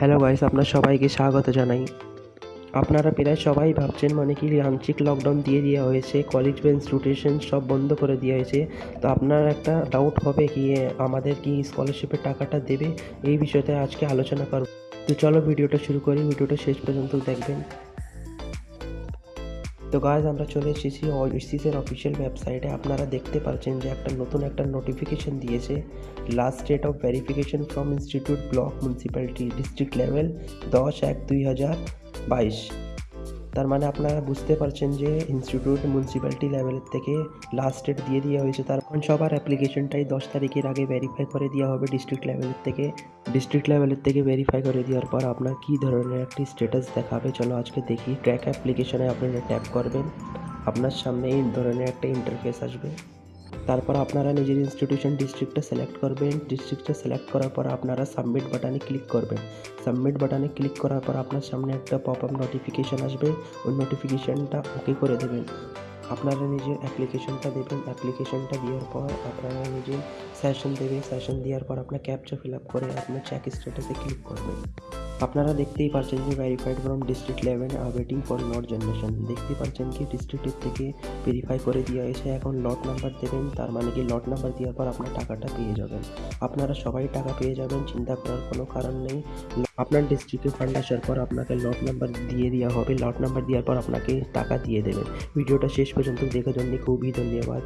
Hello guys আপনার সবাইকে স্বাগত জানাই। আপনারা প্রায় সবাই ভাবছেন মানে কি আংশিক লকডাউন দিয়ে দেওয়া হয়েছে কলেজ বেঞ্চ ইনস্টিটিউশন সব বন্ধ করে দেওয়া হয়েছে। তো আপনার একটা ডাউট হবে কি আমাদের কি স্কলারশিপের টাকাটা দেবে? এই বিষয়তে আজকে আলোচনা করব। তো চলো ভিডিওটা শুরু করি, ভিডিওটা শেষ পর্যন্ত দেখবেন। তো গাইজ আমরা চলে এসেছি ওসিসের অফিসিয়াল ওয়েবসাইটে আপনারা দেখতে পাচ্ছেন যে একটা নতুন একটা নোটিফিকেশন দিয়েছে। Last date of verification from institute block municipality district level দশ এক দুই হাজার বাইশ। তার মানে আপনারা বুঝতে পারছেন যে ইনস্টিটিউট মিউনিসিপ্যালিটি লেভেলের থেকে লাস্ট ডেট দিয়ে দেওয়া হয়েছে। তার সবার অ্যাপ্লিকেশনটাই দশ তারিখের আগে ভেরিফাই করে দেওয়া হবে ডিস্ট্রিক্ট লেভেলের থেকে। ডিস্ট্রিক্ট লেভেলের থেকে ভেরিফাই করে দেওয়ার পর আপনার কী ধরনের একটি স্ট্যাটাস দেখাবে, চলো আজকে দেখি। ট্র্যাক অ্যাপ্লিকেশনে আপনারা ট্যাপ করবেন। আপনার সামনে এই ধরনের একটা ইন্টারফেস আসবে। তারপর আপনারা নিজের ইনস্টিটিউশন ডিস্ট্রিক্টটা সিলেক্ট করবেন। ডিস্ট্রিক্টটা সিলেক্ট করার পর আপনারা সাবমিট বাটনে ক্লিক করবেন। সাবমিট বাটনে ক্লিক করার পর আপনার সামনে একটা পপ আপ নোটিফিকেশান আসবে। ওই নোটিফিকেশানটা ওকে করে দেবেন। আপনারা নিজের অ্যাপ্লিকেশনটা দেবেন। অ্যাপ্লিকেশনটা দেওয়ার পর আপনারা নিজের সেশন দেবেন। সেশন দেওয়ার পর আপনার ক্যাপচা ফিল আপ করে আপনার চেক স্ট্যাটাসে ক্লিক করবেন। আপনারা দেখতেই পাচ্ছেন যে ভেরিফাইড ফ্রম ডিস্ট্রিক্ট লেভেল আর ওয়েটিং ফর নট জেনারেশন দেখতেই পাচ্ছেন কি ডিস্ট্রিক্টের থেকে ভেরিফাই করে দেওয়া হয়েছে এখন লট নাম্বার দেবেন, তার মানে কি লট নাম্বার দেওয়ার পর আপনার টাকাটা পেয়ে যাবেন। আপনারা সবাই টাকা পেয়ে যাবেন, চিন্তা করার কোনো কারণ নেই। আপনার ডিস্ট্রিক্টে ফান্ড আসার পর আপনাকে লট নাম্বার দিয়ে দেওয়া হবে। লট নাম্বার দেওয়ার পর আপনাকে টাকা দিয়ে দেবেন। ভিডিওটা শেষ পর্যন্ত দেখার জন্য খুবই ধন্যবাদ।